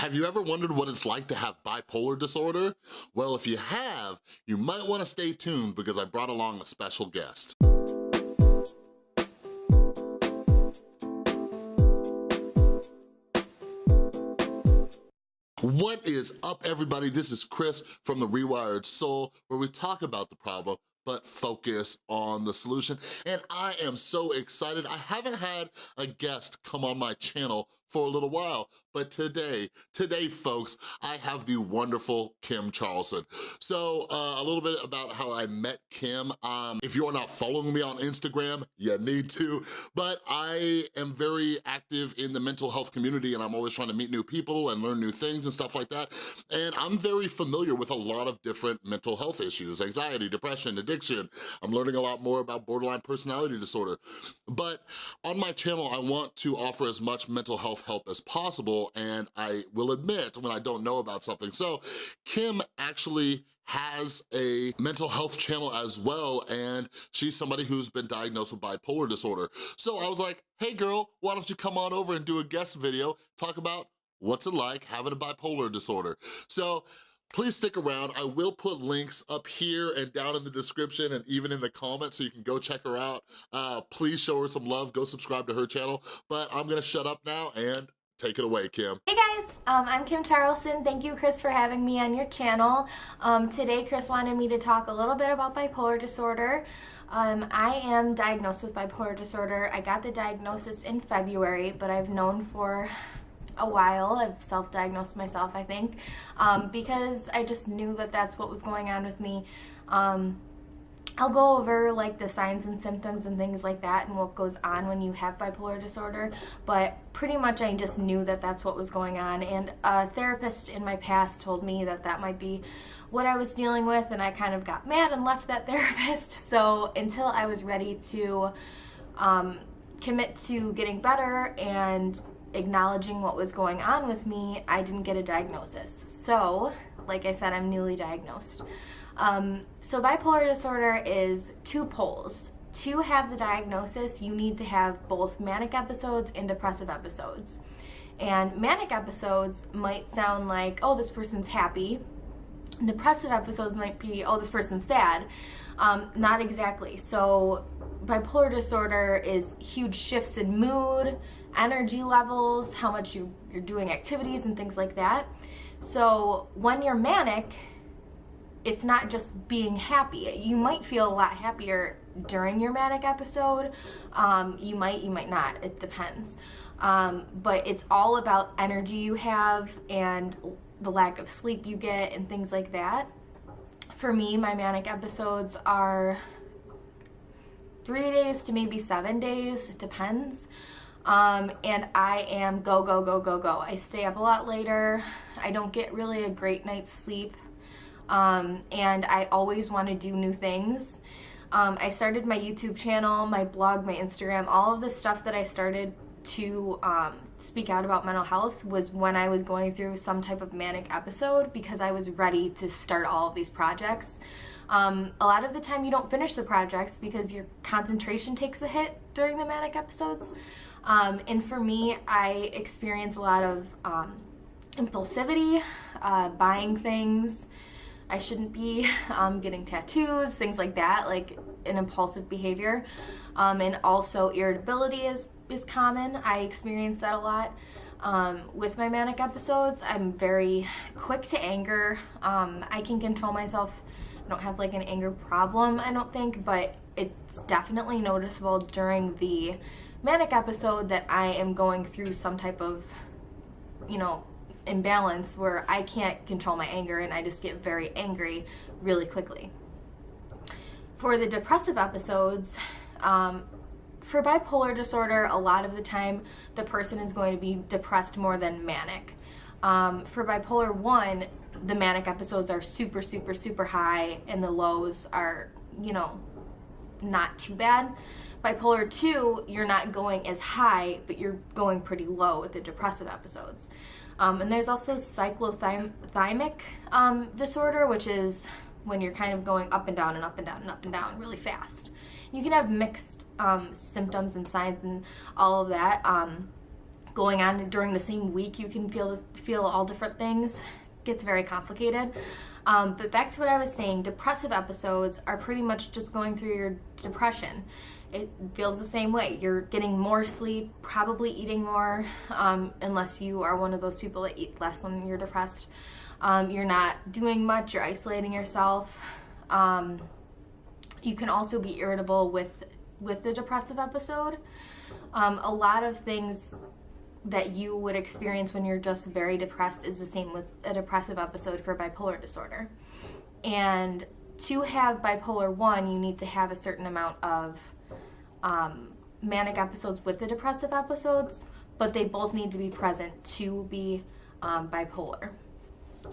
Have you ever wondered what it's like to have bipolar disorder? Well, if you have, you might wanna stay tuned because I brought along a special guest. What is up, everybody? This is Chris from The Rewired Soul, where we talk about the problem, but focus on the solution. And I am so excited. I haven't had a guest come on my channel for a little while, but today, today folks, I have the wonderful Kim Charlson. So uh, a little bit about how I met Kim. Um, if you're not following me on Instagram, you need to, but I am very active in the mental health community and I'm always trying to meet new people and learn new things and stuff like that. And I'm very familiar with a lot of different mental health issues, anxiety, depression, addiction. I'm learning a lot more about borderline personality disorder. But on my channel, I want to offer as much mental health self-help as possible, and I will admit when I don't know about something. So Kim actually has a mental health channel as well, and she's somebody who's been diagnosed with bipolar disorder. So I was like, hey girl, why don't you come on over and do a guest video, talk about what's it like having a bipolar disorder. So Please stick around. I will put links up here and down in the description and even in the comments so you can go check her out. Uh, please show her some love. Go subscribe to her channel. But I'm gonna shut up now and take it away, Kim. Hey guys, um, I'm Kim Charlson. Thank you, Chris, for having me on your channel. Um, today, Chris wanted me to talk a little bit about bipolar disorder. Um, I am diagnosed with bipolar disorder. I got the diagnosis in February, but I've known for a while. I've self-diagnosed myself, I think, um, because I just knew that that's what was going on with me. Um, I'll go over like the signs and symptoms and things like that and what goes on when you have bipolar disorder but pretty much I just knew that that's what was going on and a therapist in my past told me that that might be what I was dealing with and I kind of got mad and left that therapist so until I was ready to um, commit to getting better and acknowledging what was going on with me, I didn't get a diagnosis. So, like I said, I'm newly diagnosed. Um, so bipolar disorder is two poles. To have the diagnosis, you need to have both manic episodes and depressive episodes. And manic episodes might sound like, oh, this person's happy. Depressive episodes might be, oh, this person's sad. Um, not exactly. So bipolar disorder is huge shifts in mood, energy levels, how much you, you're doing activities and things like that. So when you're manic, it's not just being happy. You might feel a lot happier during your manic episode. Um, you might, you might not, it depends. Um, but it's all about energy you have and the lack of sleep you get and things like that. For me, my manic episodes are three days to maybe seven days, it depends. Um, and I am go, go, go, go, go. I stay up a lot later. I don't get really a great night's sleep. Um, and I always want to do new things. Um, I started my YouTube channel, my blog, my Instagram, all of the stuff that I started to um, speak out about mental health was when I was going through some type of manic episode because I was ready to start all of these projects. Um, a lot of the time you don't finish the projects because your concentration takes a hit during the manic episodes. Um, and for me, I experience a lot of um, impulsivity, uh, buying things I shouldn't be, um, getting tattoos, things like that, like an impulsive behavior. Um, and also irritability is, is common. I experience that a lot. Um, with my manic episodes, I'm very quick to anger. Um, I can control myself. I don't have like an anger problem, I don't think, but it's definitely noticeable during the manic episode that I am going through some type of, you know, imbalance where I can't control my anger and I just get very angry really quickly. For the depressive episodes, um, for bipolar disorder, a lot of the time the person is going to be depressed more than manic. Um, for bipolar 1, the manic episodes are super, super, super high and the lows are, you know, not too bad. Bipolar 2, you're not going as high, but you're going pretty low with the depressive episodes. Um, and there's also cyclothymic um, disorder, which is when you're kind of going up and down and up and down and up and down really fast. You can have mixed um, symptoms and signs and all of that. Um, going on during the same week you can feel feel all different things it gets very complicated um, but back to what I was saying depressive episodes are pretty much just going through your depression. It feels the same way. You're getting more sleep probably eating more um, unless you are one of those people that eat less when you're depressed. Um, you're not doing much you're isolating yourself. Um, you can also be irritable with with the depressive episode. Um, a lot of things that you would experience when you're just very depressed is the same with a depressive episode for bipolar disorder. And to have bipolar 1, you need to have a certain amount of um, manic episodes with the depressive episodes, but they both need to be present to be um, bipolar.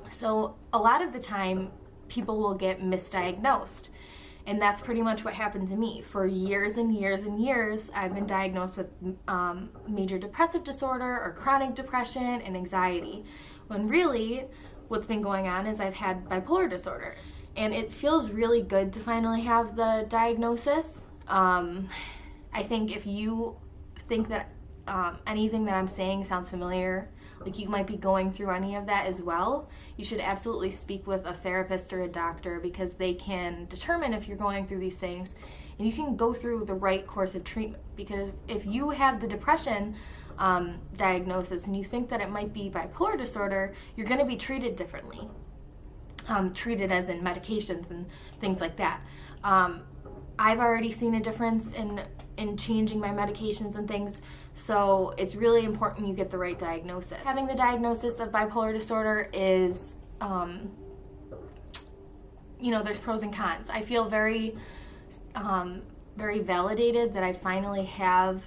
So a lot of the time, people will get misdiagnosed. And that's pretty much what happened to me. For years and years and years, I've been diagnosed with um, major depressive disorder or chronic depression and anxiety. When really, what's been going on is I've had bipolar disorder. And it feels really good to finally have the diagnosis. Um, I think if you think that um, anything that I'm saying sounds familiar, like you might be going through any of that as well, you should absolutely speak with a therapist or a doctor because they can determine if you're going through these things and you can go through the right course of treatment. Because if you have the depression um, diagnosis and you think that it might be bipolar disorder, you're going to be treated differently. Um, treated as in medications and things like that. Um, I've already seen a difference in in changing my medications and things so it's really important you get the right diagnosis. Having the diagnosis of bipolar disorder is, um, you know, there's pros and cons. I feel very, um, very validated that I finally have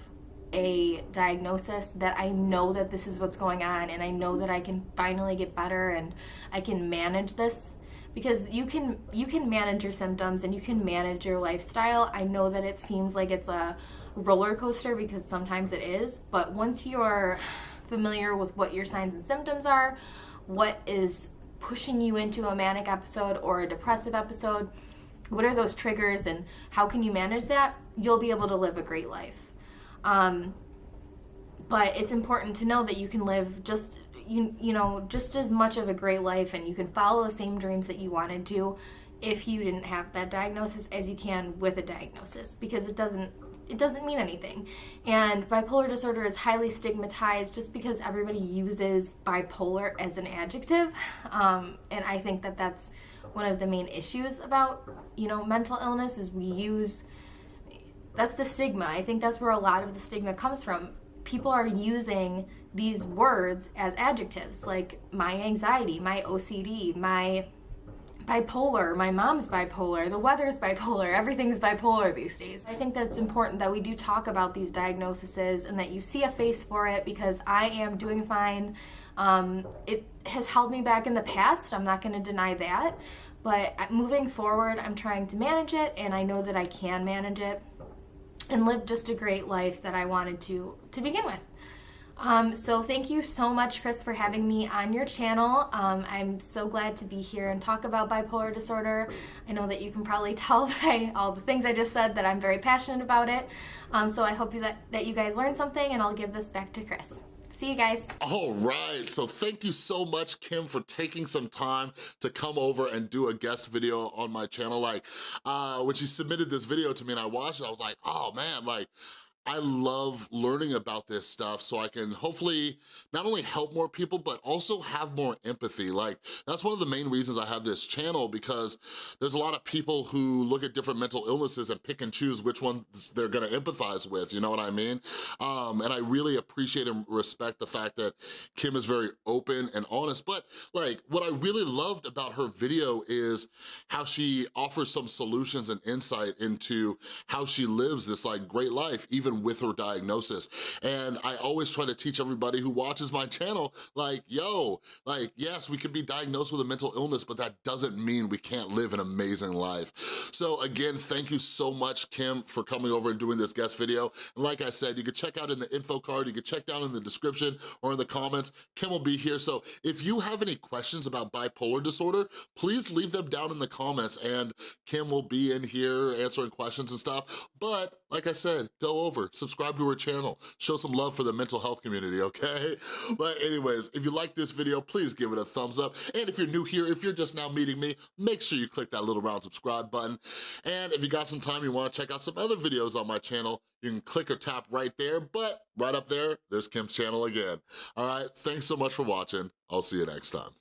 a diagnosis that I know that this is what's going on and I know that I can finally get better and I can manage this because you can you can manage your symptoms and you can manage your lifestyle. I know that it seems like it's a roller coaster because sometimes it is, but once you're familiar with what your signs and symptoms are, what is pushing you into a manic episode or a depressive episode, what are those triggers and how can you manage that, you'll be able to live a great life. Um, but it's important to know that you can live just you you know just as much of a great life and you can follow the same dreams that you wanted to if you didn't have that diagnosis as you can with a diagnosis because it doesn't it doesn't mean anything. And bipolar disorder is highly stigmatized just because everybody uses bipolar as an adjective. Um, and I think that that's one of the main issues about, you know, mental illness is we use, that's the stigma. I think that's where a lot of the stigma comes from. People are using these words as adjectives like my anxiety, my OCD, my bipolar. My mom's bipolar. The weather's bipolar. Everything's bipolar these days. I think that's important that we do talk about these diagnoses and that you see a face for it because I am doing fine. Um, it has held me back in the past. I'm not going to deny that. But moving forward, I'm trying to manage it and I know that I can manage it and live just a great life that I wanted to to begin with. Um, so thank you so much, Chris, for having me on your channel. Um, I'm so glad to be here and talk about bipolar disorder. I know that you can probably tell by all the things I just said that I'm very passionate about it. Um, so I hope that, that you guys learned something and I'll give this back to Chris. See you guys. All right, so thank you so much, Kim, for taking some time to come over and do a guest video on my channel. Like, uh, when she submitted this video to me and I watched it, I was like, oh man, like, I love learning about this stuff so I can hopefully not only help more people, but also have more empathy. Like, that's one of the main reasons I have this channel because there's a lot of people who look at different mental illnesses and pick and choose which ones they're gonna empathize with, you know what I mean? Um, and I really appreciate and respect the fact that Kim is very open and honest, but like, what I really loved about her video is how she offers some solutions and insight into how she lives this like great life, even even with her diagnosis. And I always try to teach everybody who watches my channel, like, yo, like, yes, we could be diagnosed with a mental illness, but that doesn't mean we can't live an amazing life. So again, thank you so much, Kim, for coming over and doing this guest video. And like I said, you can check out in the info card, you can check down in the description or in the comments, Kim will be here. So if you have any questions about bipolar disorder, please leave them down in the comments and Kim will be in here answering questions and stuff. But like I said, go over, subscribe to her channel, show some love for the mental health community, okay? But anyways, if you like this video, please give it a thumbs up. And if you're new here, if you're just now meeting me, make sure you click that little round subscribe button. And if you got some time, you wanna check out some other videos on my channel, you can click or tap right there, but right up there, there's Kim's channel again. All right, thanks so much for watching. I'll see you next time.